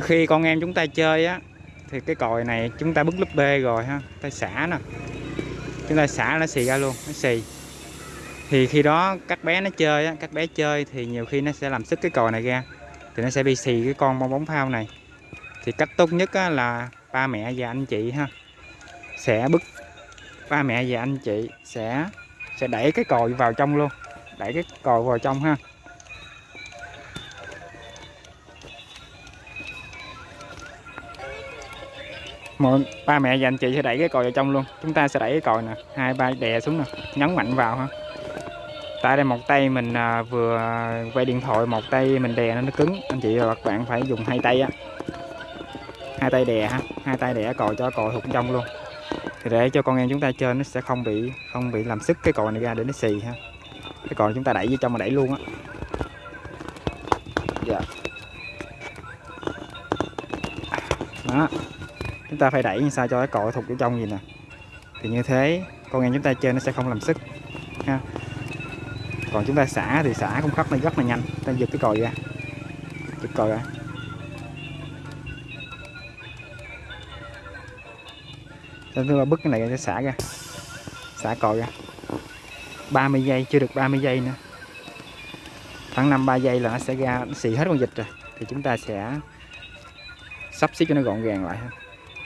khi con em chúng ta chơi á thì cái còi này chúng ta bứt lúp bê rồi ha ta xả nè. Chúng ta xả nó xì ra luôn nó xì. Thì khi đó các bé nó chơi á các bé chơi thì nhiều khi nó sẽ làm sức cái còi này ra thì nó sẽ bị xì cái con bong bóng phao này. Thì cách tốt nhất á, là ba mẹ và anh chị ha sẽ bứt. Ba mẹ và anh chị sẽ sẽ đẩy cái còi vào trong luôn đẩy cái còi vào trong ha. Mọi ba mẹ và anh chị sẽ đẩy cái còi vào trong luôn. Chúng ta sẽ đẩy cái còi nè. Hai ba đè xuống nè. Nhấn mạnh vào ha. Tại đây một tay mình à, vừa quay điện thoại một tay mình đè nó nó cứng. Anh chị và các bạn phải dùng hai tay á. Hai tay đè ha. Hai tay đè còi cho còi hụt trong luôn. Thì để cho con em chúng ta chơi nó sẽ không bị không bị làm sức cái còi này ra để nó xì ha. Cái còi chúng ta đẩy vô trong mà đẩy luôn á. Dạ. Đó chúng ta phải đẩy như sao cho cái còi thụt vô trong gì nè. Thì như thế, con em chúng ta chơi nó sẽ không làm sức, ha. Còn chúng ta xả thì xả cũng khắp nó rất là nhanh. Ta giật cái còi ra. Giật còi ra. Nên thứ ba bứt cái này sẽ xả ra. Xả còi ra. 30 giây, chưa được 30 giây nữa. Khoảng 5 3 giây là nó sẽ ra, nó xì hết con vịt rồi. Thì chúng ta sẽ sắp xếp cho nó gọn gàng lại ha.